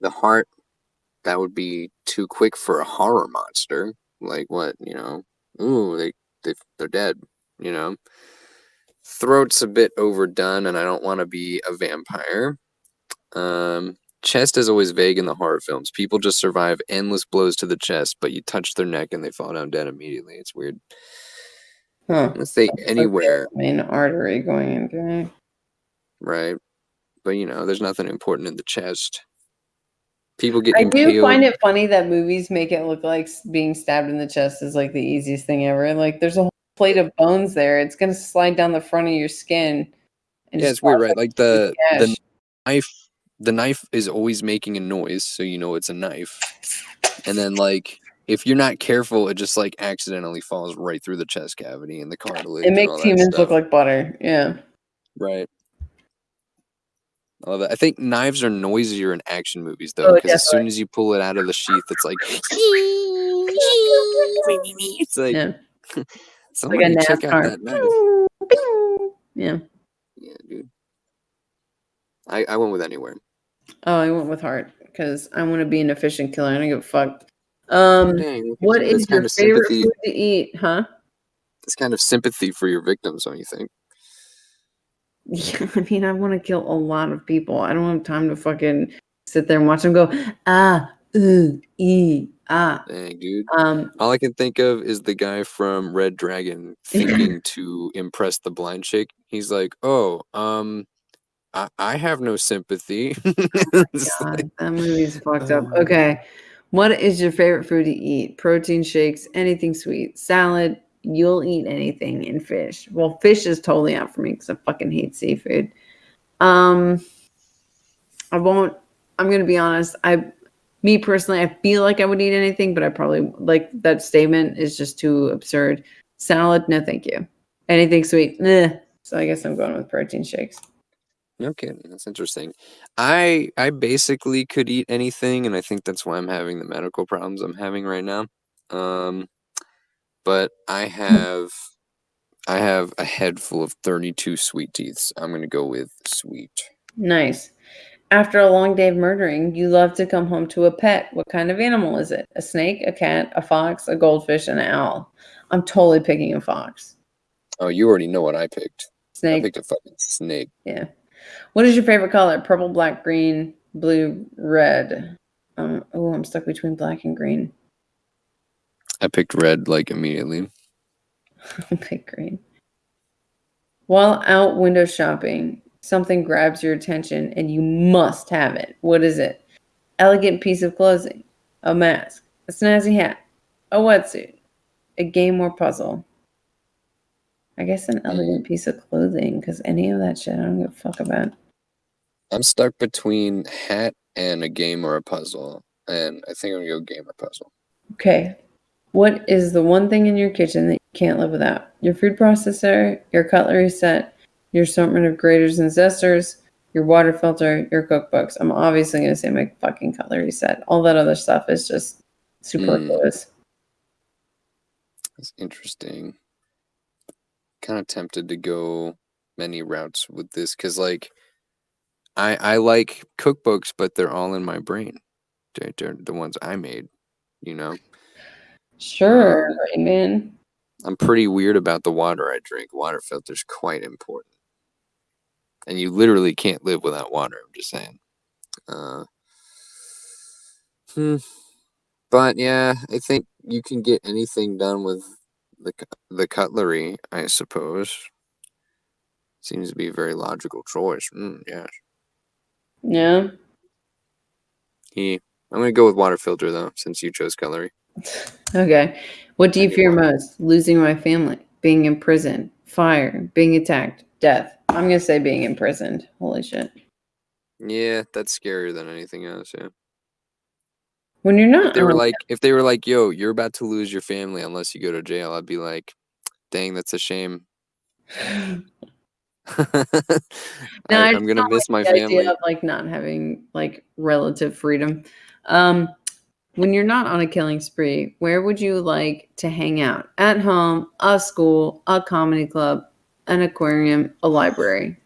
the heart that would be too quick for a horror monster. Like what, you know? Ooh, they they they're dead, you know. Throat's a bit overdone and I don't want to be a vampire. Um chest is always vague in the horror films. People just survive endless blows to the chest, but you touch their neck and they fall down dead immediately. It's weird. Huh. Let's say anywhere, Main artery going into right? But you know, there's nothing important in the chest. People get I impaled. do find it funny that movies make it look like being stabbed in the chest is like the easiest thing ever. Like there's a whole plate of bones there. It's gonna slide down the front of your skin. and Yeah, just it's weird, right? Like the the gash. knife the knife is always making a noise, so you know it's a knife. And then like if you're not careful, it just like accidentally falls right through the chest cavity and the cartilage. It makes humans look like butter. Yeah. right. I love that. I think knives are noisier in action movies though, Oh, because as soon as you pull it out of the sheath, it's like it's like Yeah. like a check out NASCAR. that knife. Yeah. Yeah, dude. I I went with anywhere. Oh, I went with heart because I want to be an efficient killer. I don't give a fuck. Um, Dang, what is your favorite sympathy. food to eat? Huh? It's kind of sympathy for your victims, don't you think? Yeah, I mean, I want to kill a lot of people. I don't have time to fucking sit there and watch them go ah, ooh, e, ah. Dang, dude. Um, All I can think of is the guy from Red Dragon thinking to impress the blind chick. He's like, "Oh, um, I, I have no sympathy." Like, God, that movie's fucked up. Uh. Okay, what is your favorite food to eat? Protein shakes, anything sweet, salad. You'll eat anything in fish. Well, fish is totally out for me because I fucking hate seafood. Um, I won't. I'm gonna be honest. I, me personally, I feel like I would eat anything, but I probably like that statement is just too absurd. Salad, no, thank you. Anything sweet, nah. So I guess I'm going with protein shakes. No kidding. That's interesting. I I basically could eat anything, and I think that's why I'm having the medical problems I'm having right now. Um, but I have I have a head full of 32 sweet teeths. I'm gonna go with sweet. Nice. After a long day of murdering, you love to come home to a pet. What kind of animal is it? A snake, a cat, a fox, a goldfish, an owl? I'm totally picking a fox. Oh, you already know what I picked. Snake. I picked a fucking snake. Yeah. What is your favorite color? Purple, black, green, blue, red. Um, oh, I'm stuck between black and green. I picked red like immediately. I picked green. While out window shopping, something grabs your attention and you must have it. What is it? Elegant piece of clothing, a mask, a snazzy hat, a wetsuit, a game or puzzle. I guess an elegant piece of clothing, because any of that shit I don't give a fuck about. I'm stuck between hat and a game or a puzzle, and I think I'm gonna go game or puzzle. Okay. What is the one thing in your kitchen that you can't live without? Your food processor, your cutlery set, your assortment of graters and zesters, your water filter, your cookbooks. I'm obviously going to say my fucking cutlery set. All that other stuff is just superfluous. Hmm. That's interesting. Kind of tempted to go many routes with this because, like, I I like cookbooks, but they're all in my brain. They're, they're the ones I made. You know, Sure, Um, man. I'm pretty weird about the water I drink. Water filter's quite important, and you literally can't live without water. I'm just saying. Uh, hmm. But yeah, I think you can get anything done with the the cutlery, I suppose. Seems to be a very logical choice. Mm, yeah. Yeah. He. I'm gonna go with water filter though, since you chose cutlery. Okay. What do you fear most? Losing my family, being in prison, fire, being attacked, death. I'm gonna say being imprisoned. Holy shit. Yeah, that's scarier than anything else. Yeah. When you're not, If they were like, if they were like, "Yo, you're about to lose your family unless you go to jail," I'd be like, "Dang, that's a shame." No, I I'm gonna miss my the idea family. of like not having like relative freedom. Um, when you're not on a killing spree, where would you like to hang out? At home, a school, a comedy club, an aquarium, a library.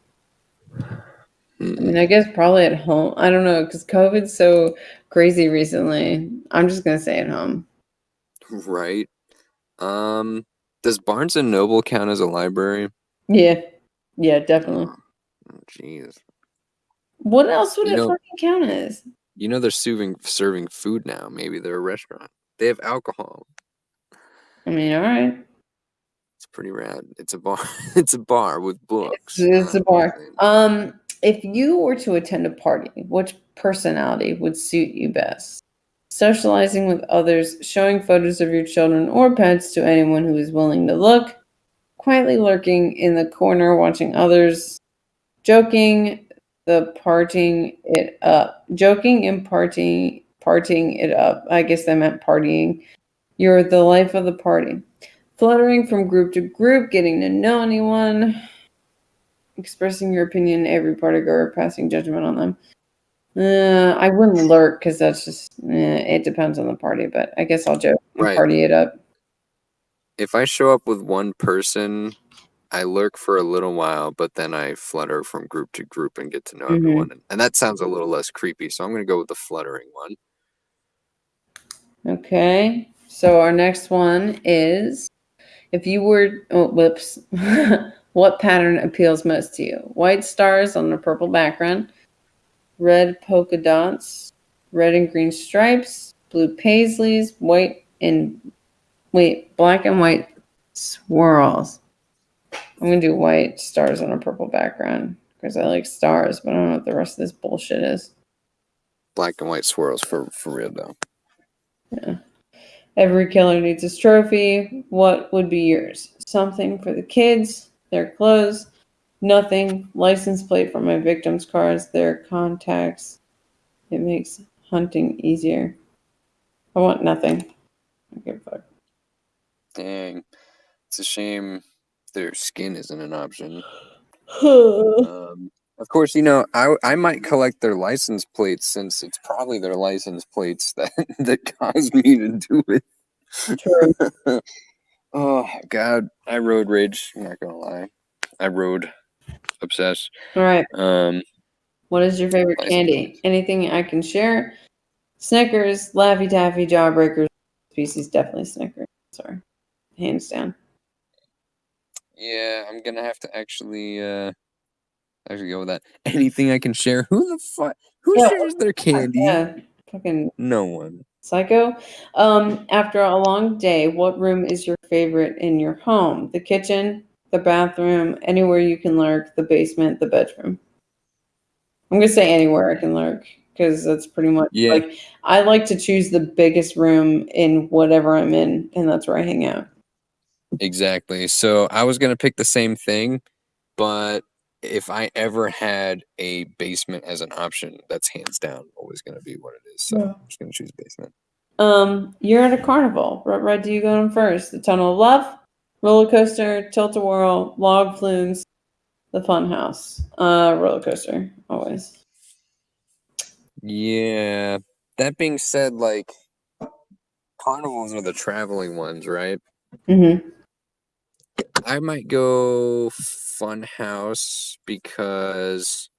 I mean, I guess probably at home. I don't know because COVID's so crazy recently. I'm just gonna say at home. Right. Um. Does Barnes and Noble count as a library? Yeah, yeah, definitely. Oh, jeez. What else would You it know- fucking count as? You know they're serving serving food now. Maybe they're a restaurant. They have alcohol. I mean, all right. It's pretty rad. It's a bar. it's a bar with books. It's a bar. Um, if you were to attend a party, which personality would suit you best? Socializing with others, showing photos of your children or pets to anyone who is willing to look, quietly lurking in the corner watching others, joking, the parting it up, joking and partying, partying it up. I guess they meant partying. You're the life of the party. Fluttering from group to group, getting to know anyone, expressing your opinion to every party goer, passing judgment on them. Uh, I wouldn't lurk because that's just eh, it depends on the party, but I guess I'll joke and Right. party it up. If I show up with one person, I lurk for a little while, but then I flutter from group to group and get to know Mhm. everyone. And, and that sounds a little less creepy. So I'm gonna go with the fluttering one. Okay, so our next one is if you were oh whoops, what pattern appeals most to you? White stars on a purple background, red polka dots, red and green stripes, blue paisleys, white and wait, black and white swirls. I'm gonna do white stars on a purple background because I like stars, but I don't know what the rest of this bullshit is. Black and white swirls for for real though. Yeah. Every killer needs his trophy. What would be yours? Something for the kids, their clothes, nothing. License plate for my victims' cars, their contacts. It makes hunting easier. I want nothing. I give a fuck. Dang, it's a shame their skin isn't an option. Um, of course, you know I I might collect their license plates since it's probably their license plates that that caused me to do it. True. Oh God, I road rage. I'm not gonna lie, I road obsessed. All right. Um, What is your favorite candy? Anything I can share? Snickers, Laffy Taffy, Jawbreakers. Species definitely Snickers. Sorry. Hands down. yeah, I'm gonna have to actually uh actually go with that. Anything I can share? Who the fuck? Who Yeah, shares their candy? Yeah. Fucking No one. Psycho. Um, after a long day, what room is your favorite in your home? The kitchen, the bathroom, anywhere you can lurk, the basement, the bedroom. I'm gonna say anywhere I can lurk because that's pretty much Yeah. like I like to choose the biggest room in whatever I'm in, and that's where I hang out. Exactly. So I was gonna pick the same thing, but if I ever had a basement as an option, that's hands down always gonna be what it is. So Yeah. I'm just gonna choose basement. Um, you're at a carnival. What ride do you go on first? The Tunnel of Love, roller coaster, tilt a whirl, log flumes, the fun house. Uh, roller coaster always. Yeah. That being said, like carnivals are the traveling ones, right? Mm-hmm. I might go fun house because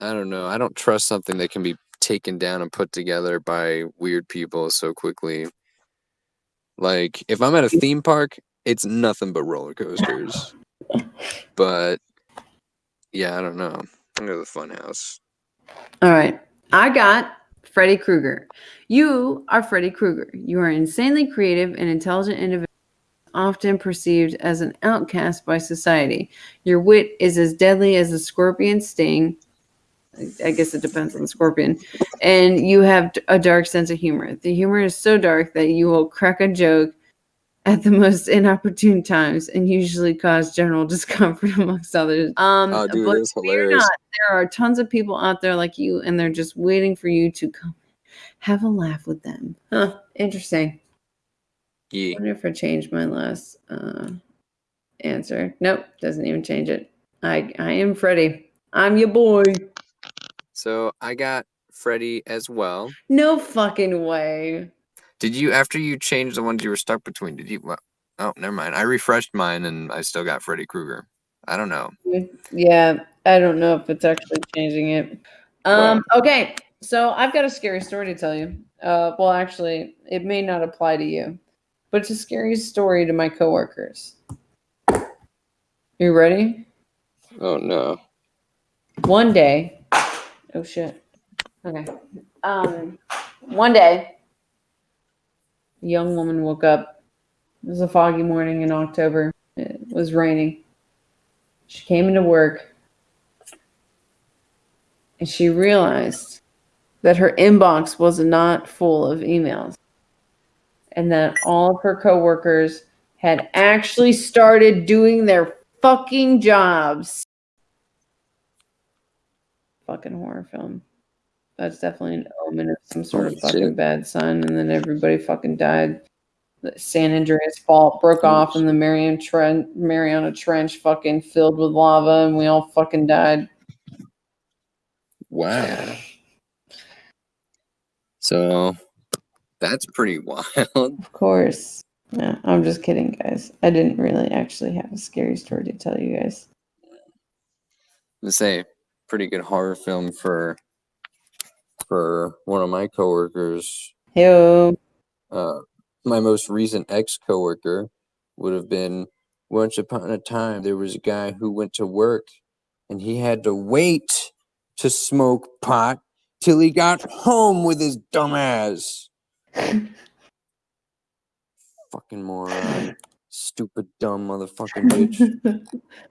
I don't know. I don't trust something that can be taken down and put together by weird people so quickly. Like if I'm at a theme park, it's nothing but roller coasters. but yeah, I don't know. I'm gonna go to the fun house. All right. I got Freddy Krueger. You are Freddy Krueger. You are an insanely creative and intelligent individual often perceived as an outcast by society. Your wit is as deadly as a scorpion sting. I- guess it depends on the scorpion. And you have a dark sense of humor. The humor is so dark that you will crack a joke at the most inopportune times and usually cause general discomfort amongst others. Um, Oh, dude, but fear not, there are tons of people out there like you, and they're just waiting for you to come have a laugh with them. Huh, interesting. I wonder if I changed my last uh, answer. Nope, doesn't even change it. I I am Freddy. I'm your boy. So I got Freddy as well. No fucking way. Did you after you changed the ones you were stuck between? Did you? Well, oh, never mind. I refreshed mine and I still got Freddy Krueger. I don't know. Yeah, I don't know if it's actually changing it. Um, okay, so I've got a scary story to tell you. Uh, well, actually, it may not apply to you, but it's a scary story to my coworkers. You ready? Oh no. One day, oh shit. Okay. Um, one day, a young woman woke up. It was a foggy morning in October. It was raining. She came into work and she realized that her inbox was not full of emails and that all of her coworkers had actually started doing their fucking jobs. Fucking horror film. That's definitely an omen of some sort of fucking bad sign, and then everybody fucking died. The San Andreas Fault broke off, and the Mariana Trench, Mariana Trench fucking filled with lava, and we all fucking died. Wow. So that's pretty wild. Of course. No, I'm just kidding, guys. I didn't really actually have a scary story to tell you guys. to say pretty good horror film for for one of my coworkers. Hey, Uh, my most recent ex coworker would have been once upon a time there was a guy who went to work and he had to wait to smoke pot till he got home with his dumb ass. Fucking moron. Stupid dumb motherfucking bitch.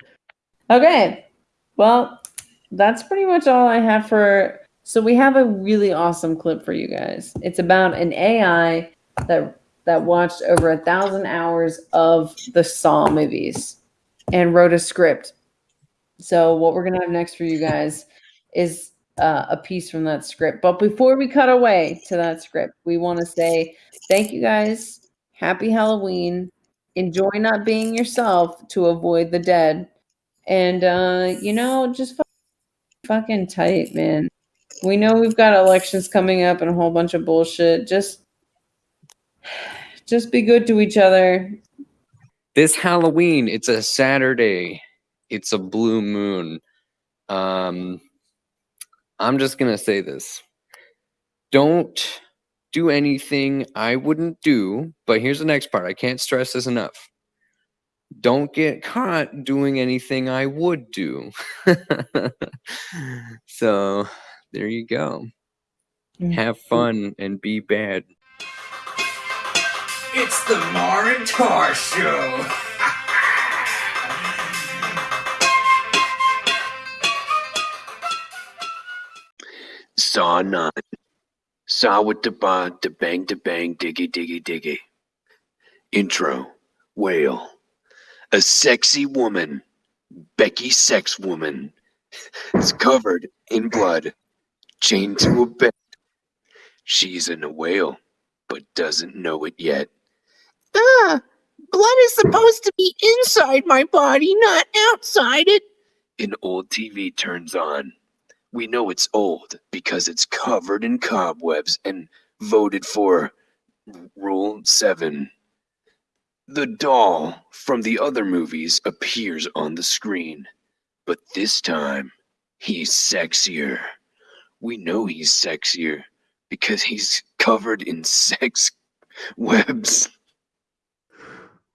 okay. Well, that's pretty much all I have for. So we have a really awesome clip for you guys. It's about an AI that that watched over a thousand hours of the Saw movies and wrote a script. So what we're gonna have next for you guys is uh, a piece from that script. But before we cut away to that script, we want to say thank you guys. Happy Halloween. Enjoy not being yourself to avoid the dead. And uh, you know, just fucking tight, man. We know we've got elections coming up and a whole bunch of bullshit. Just just be good to each other. this Halloween, it's a Saturday. It's a blue moon. Um, I'm just gonna say this. Don't do anything I wouldn't do, but here's the next part. I can't stress this enough. Don't get caught doing anything I would do. so there you go. Mm. Have fun and be bad. It's the Mar and Tar Show. Saw nine. Saw with the ba, the bang, the bang, diggy, diggy, diggy. Intro. Whale. A sexy woman. Becky Sex Woman. is covered in blood. Chained to a bed. She's in a whale, but doesn't know it yet. Ah, blood is supposed to be inside my body, not outside it. An old TV turns on. We know it's old because it's covered in cobwebs and voted for Rule 7. The doll from the other movies appears on the screen, but this time he's sexier. We know he's sexier because he's covered in sex webs.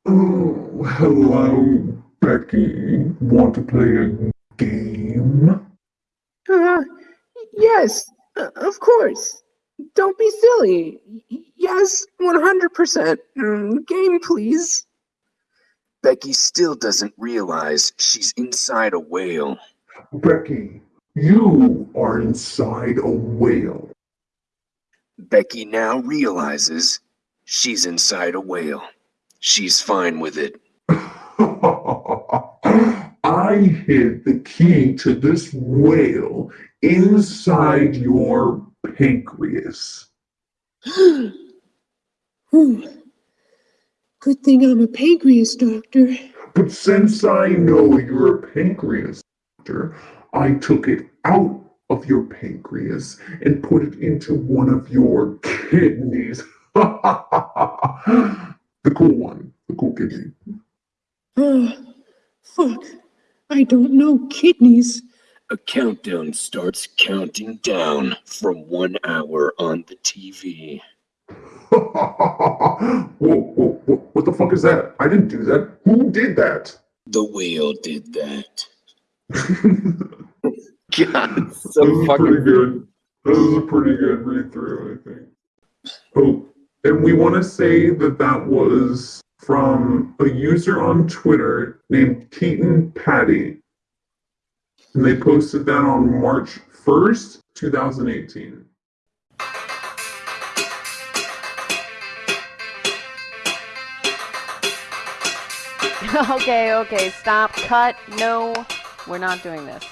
Oh, hello, Becky. Want to play a game? Uh, yes, uh, of course. Don't be silly. Yes, 100%. Mm, game, please. Becky still doesn't realize she's inside a whale. Becky, you are inside a whale. Becky now realizes she's inside a whale. She's fine with it. I hid the key to this whale inside your pancreas. Hmm. Good thing I'm a pancreas doctor. But since I know you're a pancreas doctor, I took it out of your pancreas and put it into one of your kidneys. the cool one, the cool kidney. Oh, fuck. I don't know kidneys. A countdown starts counting down from one hour on the TV. whoa, whoa, whoa, what the fuck is that? I didn't do that. Who did that? The whale did that. that God. So was fucking pretty good. That was a pretty good read through, I think. Oh, and we want to say that that was from a user on Twitter named Keaton Patti. And they posted that on March 1st, 2018. okay, okay, stop, cut, no, we're not doing this.